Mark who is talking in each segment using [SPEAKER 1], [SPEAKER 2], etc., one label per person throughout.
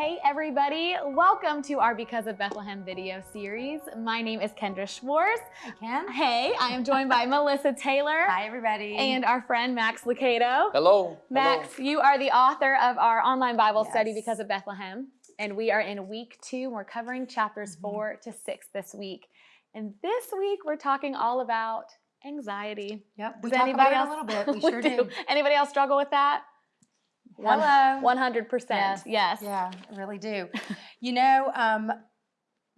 [SPEAKER 1] Hey everybody, welcome to our Because of Bethlehem video series. My name is Kendra Schwartz.
[SPEAKER 2] Hi, Ken.
[SPEAKER 1] Hey, I am joined by Melissa Taylor.
[SPEAKER 2] Hi, everybody.
[SPEAKER 1] And our friend Max Lucado.
[SPEAKER 3] Hello.
[SPEAKER 1] Max, you are the author of our online Bible
[SPEAKER 2] Yes.
[SPEAKER 1] study Because of Bethlehem. And we are in week two. We're covering chapters
[SPEAKER 2] Mhm.
[SPEAKER 1] four to six this week. And this week we're talking all about anxiety.
[SPEAKER 2] Yep, we
[SPEAKER 1] Does
[SPEAKER 2] talk
[SPEAKER 1] anybody
[SPEAKER 2] about
[SPEAKER 1] else?
[SPEAKER 2] it a little bit. We, sure do.
[SPEAKER 1] Anybody else struggle with that? One-
[SPEAKER 2] Hello.
[SPEAKER 1] 100%.
[SPEAKER 2] Yes.
[SPEAKER 1] yes.
[SPEAKER 2] Yeah, I really do. you know, um,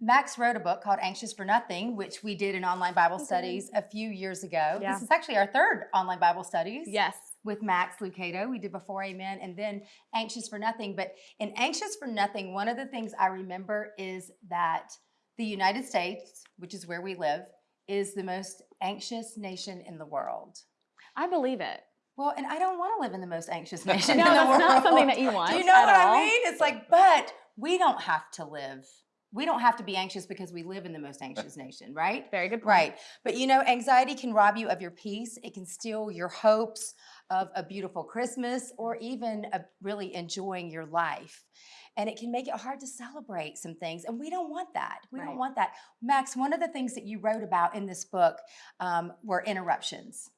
[SPEAKER 2] Max wrote a book called Anxious for Nothing, which we did in online Bible
[SPEAKER 1] We did.
[SPEAKER 2] studies a few years ago.
[SPEAKER 1] Yeah.
[SPEAKER 2] This is actually our third online Bible studies.
[SPEAKER 1] Yes.
[SPEAKER 2] with Max Lucado. We did before Amen and then Anxious for Nothing. But in Anxious for Nothing, one of the things I remember is that the United States, which is where we live, is the most anxious nation in the world.
[SPEAKER 1] I believe it.
[SPEAKER 2] Well, and I don't want to live in the most anxious nation
[SPEAKER 1] No,
[SPEAKER 2] in the
[SPEAKER 1] that's
[SPEAKER 2] world.
[SPEAKER 1] not something that you want.
[SPEAKER 2] Do you know
[SPEAKER 1] at
[SPEAKER 2] what
[SPEAKER 1] all.
[SPEAKER 2] I mean? It's like, but we don't have to live. We don't have to be anxious because we live in the most anxious nation, right?
[SPEAKER 1] Very good point.
[SPEAKER 2] Right. But you know, anxiety can rob you of your peace. It can steal your hopes of a beautiful Christmas or even really enjoying your life. And it can make it hard to celebrate some things. And we don't want that. We
[SPEAKER 1] Right.
[SPEAKER 2] don't want that. Max, one of the things that you wrote about in this book um, were interruptions.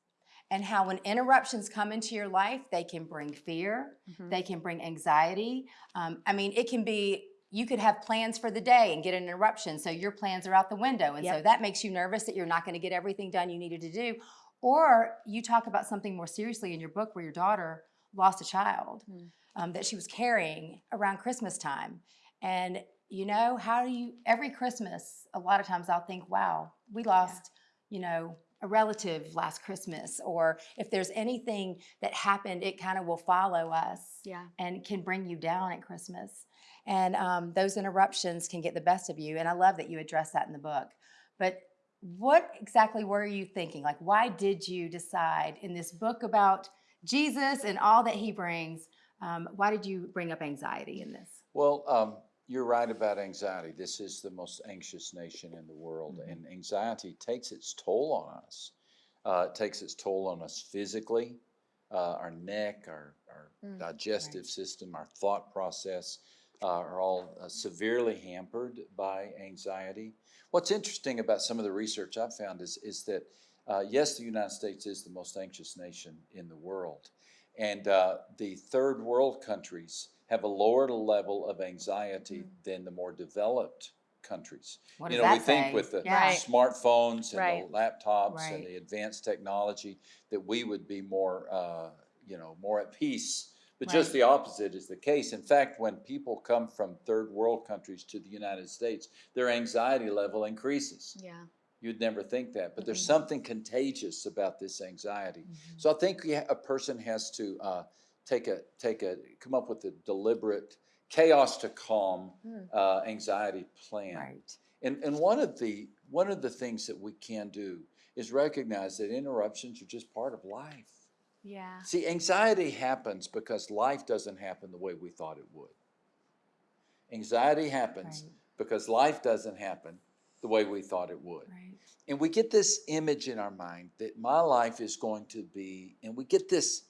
[SPEAKER 2] And how when interruptions come into your life, they can bring fear,
[SPEAKER 1] Mhm.
[SPEAKER 2] they can bring anxiety. Um, I mean, it can be, you could have plans for the day and get an interruption. So your plans are out the window. And so that makes you nervous that you're not going to get everything done you needed to do. Or you talk about something more seriously in your book where your daughter lost a child
[SPEAKER 1] Mm.
[SPEAKER 2] um, that she was carrying around Christmas time. And you know, how do you, every Christmas, a lot of times I'll think, wow, we lost, you know, a relative last Christmas. Or if there's anything that happened, it kind of will follow us
[SPEAKER 1] Yeah.
[SPEAKER 2] and can bring you down at Christmas. And um, those interruptions can get the best of you. And I love that you address that in the book. But what exactly were you thinking? Like, why did you decide in this book about Jesus and all that he brings? Um, why did you bring up anxiety in this?
[SPEAKER 3] Well, um, you're right about anxiety. This is the most anxious nation in the world,
[SPEAKER 2] Mhm.
[SPEAKER 3] and anxiety takes its toll on us. Uh, it takes its toll on us physically, uh, our neck, our, our
[SPEAKER 1] Mm,
[SPEAKER 3] digestive system, our thought process uh, are all uh, severely hampered by anxiety. What's interesting about some of the research I've found is, is that, uh, yes, the United States is the most anxious nation in the world. And uh, the third world countries have a lower level of anxiety
[SPEAKER 1] Mm.
[SPEAKER 3] than the more developed countries.
[SPEAKER 2] What
[SPEAKER 3] you know,
[SPEAKER 2] that
[SPEAKER 3] we think with the
[SPEAKER 2] Yeah.
[SPEAKER 1] Right.
[SPEAKER 3] smartphones and
[SPEAKER 1] Right.
[SPEAKER 3] the laptops
[SPEAKER 2] Right.
[SPEAKER 3] and the advanced technology that we would be more, uh, you know, more at peace. But just the opposite is the case. In fact, when people come from third world countries to the United States, their anxiety level increases.
[SPEAKER 1] Yeah.
[SPEAKER 3] You'd never think that, but there's something contagious about this anxiety.
[SPEAKER 2] Mhm.
[SPEAKER 3] So I think a person has to uh, take a take a come up with a deliberate chaos to calm
[SPEAKER 1] Mm.
[SPEAKER 3] uh, anxiety plan.
[SPEAKER 2] Right.
[SPEAKER 3] And and one of the one of the things that we can do is recognize that interruptions are just part of life.
[SPEAKER 1] Yeah.
[SPEAKER 3] See, anxiety happens because life doesn't happen the way we thought it would. Anxiety happens
[SPEAKER 2] Right.
[SPEAKER 3] because life doesn't happen the way we thought it would.
[SPEAKER 2] Right.
[SPEAKER 3] And we get this image in our mind that my life is going to be, and we get this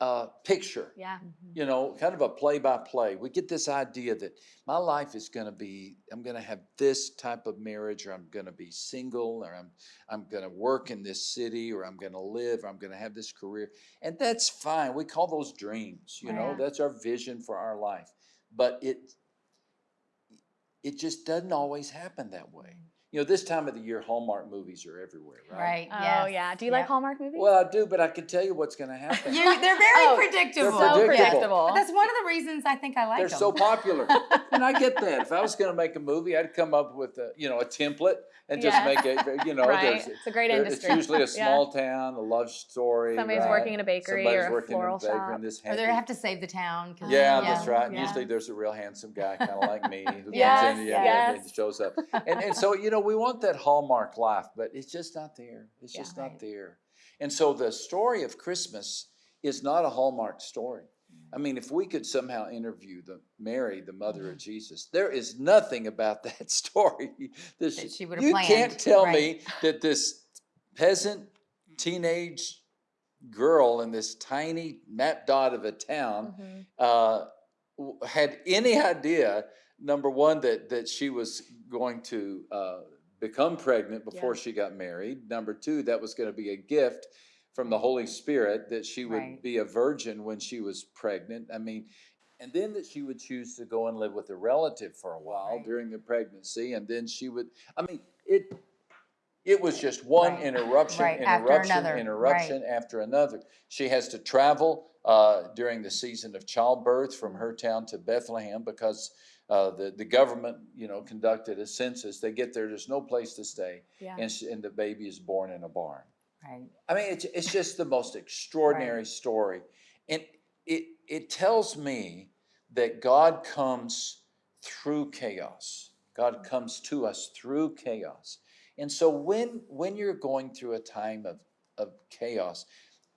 [SPEAKER 3] uh, picture,
[SPEAKER 1] Yeah.
[SPEAKER 2] Mhm.
[SPEAKER 3] you know, kind of a play by play. We get this idea that my life is going to be, I'm going to have this type of marriage, or I'm going to be single, or I'm, I'm going to work in this city, or I'm going to live, or I'm going to have this career. And that's fine. We call those dreams, you know, that's our vision for our life. But it, it just doesn't always happen that way. You know, this time of the year, Hallmark movies are everywhere, right?
[SPEAKER 2] Right.
[SPEAKER 1] Oh, yeah. Do you like Hallmark movies?
[SPEAKER 3] Well, I do, but I can tell you what's going to happen.
[SPEAKER 2] You, they're very
[SPEAKER 1] Oh,
[SPEAKER 2] predictable.
[SPEAKER 3] They're
[SPEAKER 1] so
[SPEAKER 3] predictable.
[SPEAKER 1] predictable.
[SPEAKER 2] But that's one of the reasons I think I like them.
[SPEAKER 3] They're so popular, and I get that. If I was going to make a movie, I'd come up with a, you know, a template and just
[SPEAKER 1] Yes.
[SPEAKER 3] make it. You know,
[SPEAKER 1] right. It's a great
[SPEAKER 3] there-
[SPEAKER 1] industry.
[SPEAKER 3] it's usually a
[SPEAKER 1] Yeah.
[SPEAKER 3] small town, a love story.
[SPEAKER 1] Somebody's
[SPEAKER 3] right?
[SPEAKER 1] working in a bakery
[SPEAKER 3] Somebody's
[SPEAKER 1] or a floral
[SPEAKER 3] in a bakery
[SPEAKER 1] shop.
[SPEAKER 3] in this
[SPEAKER 2] or they have to save the town.
[SPEAKER 3] Yeah,
[SPEAKER 1] Yeah.
[SPEAKER 3] that's right.
[SPEAKER 1] Yeah.
[SPEAKER 3] Usually there's a real handsome guy, kind of like me, who
[SPEAKER 1] Yes,
[SPEAKER 3] comes in yeah, and-
[SPEAKER 1] yes.
[SPEAKER 3] and shows up. And, and so, you know, we want that hallmark life, but it's just not there. It's
[SPEAKER 1] Yeah.
[SPEAKER 3] just
[SPEAKER 2] Right.
[SPEAKER 3] not there. And so the story of Christmas is not a hallmark story. I mean, if we could somehow interview the Mary, the mother
[SPEAKER 2] Mm-hmm.
[SPEAKER 3] of Jesus, there is nothing about that story that
[SPEAKER 2] That
[SPEAKER 3] she,
[SPEAKER 2] she would've
[SPEAKER 3] you
[SPEAKER 2] planned,
[SPEAKER 3] can't tell
[SPEAKER 2] right.
[SPEAKER 3] me that this peasant teenage girl in this tiny map dot of a town
[SPEAKER 1] Mhm.
[SPEAKER 3] uh, had any idea, number one, that, that she was going to uh, become pregnant before she got married. Number two, that was going to be a gift from the Holy Spirit that she would
[SPEAKER 2] Right.
[SPEAKER 3] be a virgin when she was pregnant. I mean, and then that she would choose to go and live with a relative for a while
[SPEAKER 2] Right.
[SPEAKER 3] during the pregnancy, and then she would. I mean, it. It was just one
[SPEAKER 2] Right.
[SPEAKER 3] interruption,
[SPEAKER 2] Right, after
[SPEAKER 3] interruption,
[SPEAKER 2] another, right.
[SPEAKER 3] interruption after another. She has to travel uh, during the season of childbirth from her town to Bethlehem because uh, the the government, you know, conducted a census. They get there, there's no place to stay,
[SPEAKER 1] Yeah.
[SPEAKER 3] and, she, and the baby is born in a barn.
[SPEAKER 2] Right.
[SPEAKER 3] I mean, it's, it's just the most extraordinary story. And it, it tells me that God comes through chaos. God comes to us through chaos. And so when, when you're going through a time of, of chaos,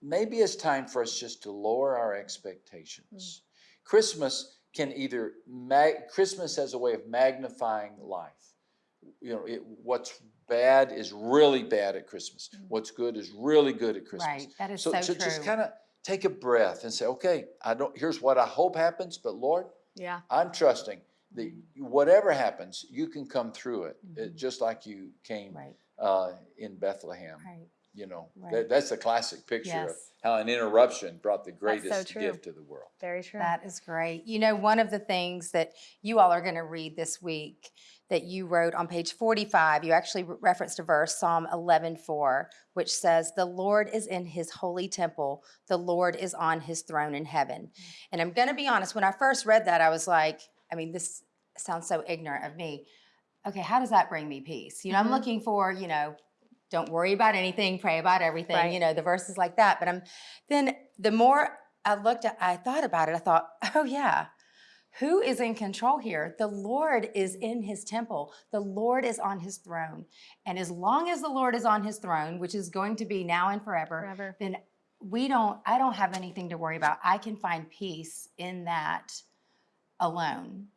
[SPEAKER 3] maybe it's time for us just to lower our expectations. Christmas can either, mag, Christmas has a way of magnifying life. You know, it, what's bad is really bad at Christmas.
[SPEAKER 1] Mm.
[SPEAKER 3] What's good is really good at Christmas.
[SPEAKER 2] Right. That is
[SPEAKER 3] So,
[SPEAKER 2] so,
[SPEAKER 3] so just kind of take a breath and say, okay, I don't. Here's what I hope happens, but Lord,
[SPEAKER 1] Yeah.
[SPEAKER 3] I'm trusting that
[SPEAKER 2] Mm-hmm.
[SPEAKER 3] whatever happens, you can come through it, uh,
[SPEAKER 2] Mhm.
[SPEAKER 3] just like you came
[SPEAKER 2] right.
[SPEAKER 3] uh, in Bethlehem.
[SPEAKER 2] Right.
[SPEAKER 3] You know,
[SPEAKER 2] Right.
[SPEAKER 3] that, that's a classic picture of how an interruption brought the greatest
[SPEAKER 1] true.
[SPEAKER 3] gift to the world.
[SPEAKER 1] Very true.
[SPEAKER 2] That is great. You know, one of the things that you all are going to read this week that you wrote on page 45, you actually re- referenced a verse, Psalm 11:4, which says, "The Lord is in his holy temple. The Lord is on his throne in heaven." And I'm going to be honest, when I first read that, I was like, I mean, this sounds so ignorant of me. Okay, how does that bring me peace? You know,
[SPEAKER 1] Mhm.
[SPEAKER 2] I'm looking for, you know, don't worry about anything, pray about everything,
[SPEAKER 1] Right.
[SPEAKER 2] you know, the verses like that. But I'm then the more I looked at, I thought about it, I thought, oh yeah, who is in control here? The Lord is in his temple. The Lord is on his throne. And as long as the Lord is on his throne, which is going to be now and forever,
[SPEAKER 1] Forever.
[SPEAKER 2] then we don't, I don't have anything to worry about. I can find peace in that alone.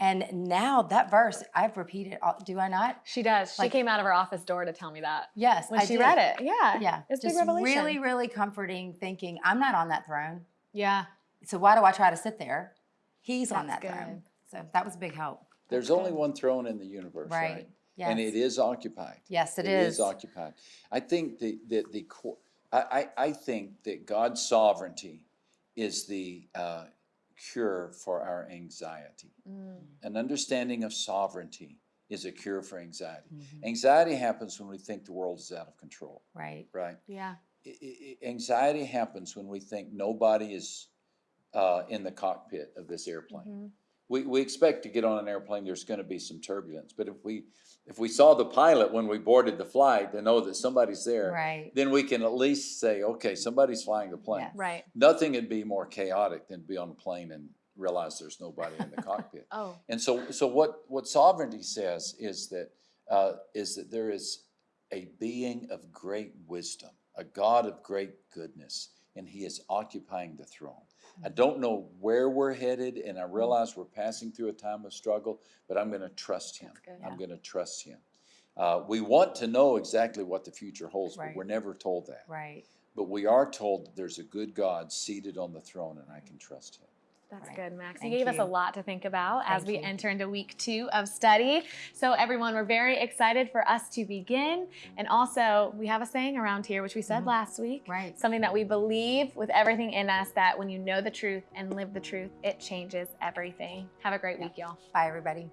[SPEAKER 2] And now that verse, I've repeated, all- do I not?
[SPEAKER 1] She does. She came out of her office door to tell me that
[SPEAKER 2] Yes,
[SPEAKER 1] when
[SPEAKER 2] I
[SPEAKER 1] she
[SPEAKER 2] did.
[SPEAKER 1] read it. Yeah.
[SPEAKER 2] Yeah,
[SPEAKER 1] It's a big
[SPEAKER 2] just
[SPEAKER 1] revelation.
[SPEAKER 2] really, really comforting thinking, I'm not on that throne.
[SPEAKER 1] Yeah.
[SPEAKER 2] So why do I try to sit there? He's on that
[SPEAKER 1] That's
[SPEAKER 2] throne. So that was a big help.
[SPEAKER 3] There's
[SPEAKER 1] That's
[SPEAKER 3] only
[SPEAKER 1] good.
[SPEAKER 3] one throne in the universe, right?
[SPEAKER 2] Right. Yes.
[SPEAKER 3] And it is occupied.
[SPEAKER 2] yes, it
[SPEAKER 3] It
[SPEAKER 2] is.
[SPEAKER 3] is occupied. I think the, the, the, co- I, I, I think that God's sovereignty is the uh, cure for our anxiety.
[SPEAKER 1] Mm.
[SPEAKER 3] An understanding of sovereignty is a cure for anxiety.
[SPEAKER 2] Mhm.
[SPEAKER 3] Anxiety happens when we think the world is out of control,
[SPEAKER 2] Right.
[SPEAKER 3] right?
[SPEAKER 1] Yeah.
[SPEAKER 3] I- I- I- anxiety happens when we think nobody is uh, in the cockpit of this airplane.
[SPEAKER 1] Mhm.
[SPEAKER 3] We, we expect to get on an airplane, there's gonna be some turbulence, but if we, if we saw the pilot when we boarded the flight to know that somebody's there,
[SPEAKER 2] Right.
[SPEAKER 3] then we can at least say, okay, somebody's flying the plane.
[SPEAKER 2] Yes.
[SPEAKER 1] Right.
[SPEAKER 3] Nothing would be more chaotic than be on a plane and realize there's nobody in the cockpit.
[SPEAKER 1] Oh.
[SPEAKER 3] And so, so what, what sovereignty says is that, uh, is that there is a being of great wisdom, a God of great goodness, and he is occupying the throne. I don't know where we're headed, and I realize we're passing through a time of struggle, but I'm gonna trust him.
[SPEAKER 1] Good.
[SPEAKER 3] I'm gonna trust him. Uh, we want to know exactly what the future holds, but we're never told that.
[SPEAKER 2] Right.
[SPEAKER 3] But we are told that there's a good God seated on the throne, and I can trust him.
[SPEAKER 1] That's
[SPEAKER 2] Right.
[SPEAKER 1] good, Max.
[SPEAKER 2] Thank
[SPEAKER 1] you gave us a lot to think about as we
[SPEAKER 2] you.
[SPEAKER 1] enter into week two of study. So, everyone, we're very excited for us to begin. And also, we have a saying around here, which we said
[SPEAKER 2] Mhm.
[SPEAKER 1] last week.
[SPEAKER 2] Right.
[SPEAKER 1] Something that we believe with everything in us that when you know the truth and live the truth, it changes everything. Have a great
[SPEAKER 2] Yeah.
[SPEAKER 1] week, y'all.
[SPEAKER 2] Bye, everybody.